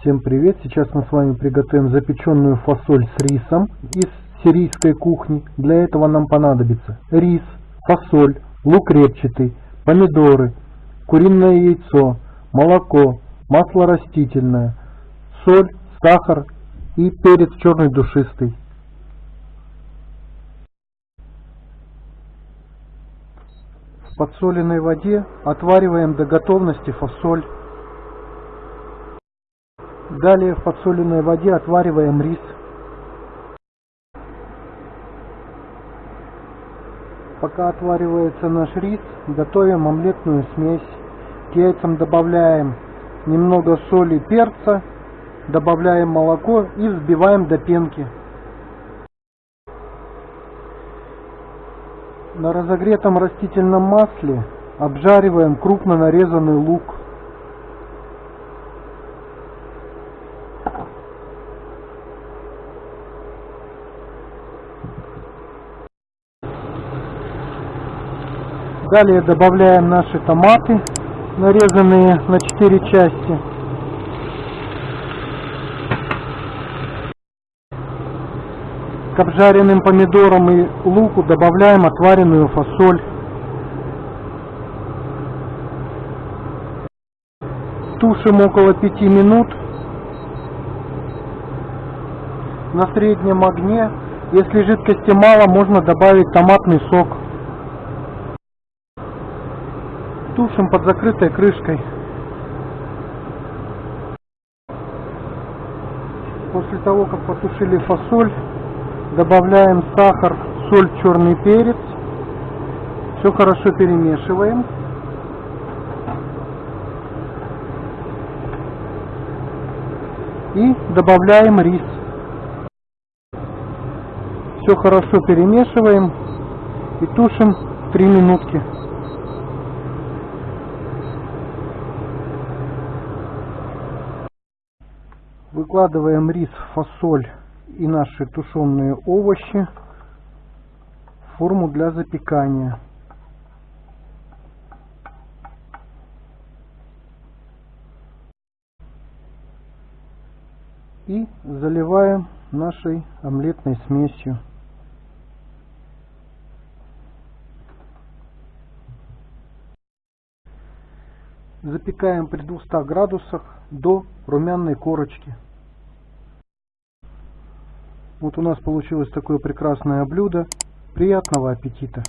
Всем привет! Сейчас мы с вами приготовим запеченную фасоль с рисом из сирийской кухни. Для этого нам понадобится рис, фасоль, лук репчатый, помидоры, куриное яйцо, молоко, масло растительное, соль, сахар и перец черный душистый. В подсоленной воде отвариваем до готовности фасоль. Далее в подсоленной воде отвариваем рис. Пока отваривается наш рис, готовим омлетную смесь. К яйцам добавляем немного соли, перца, добавляем молоко и взбиваем до пенки. На разогретом растительном масле обжариваем крупно нарезанный лук. Далее добавляем наши томаты, нарезанные на 4 части. К обжаренным помидорам и луку добавляем отваренную фасоль. Тушим около 5 минут на среднем огне. Если жидкости мало, можно добавить томатный сок. Тушим под закрытой крышкой. После того, как потушили фасоль, добавляем сахар, соль, черный перец. Все хорошо перемешиваем. И добавляем рис. Все хорошо перемешиваем и тушим 3 минутки. Выкладываем рис, фасоль и наши тушеные овощи в форму для запекания. И заливаем нашей омлетной смесью. Запекаем при 200 градусах до румяной корочки. Вот у нас получилось такое прекрасное блюдо. Приятного аппетита!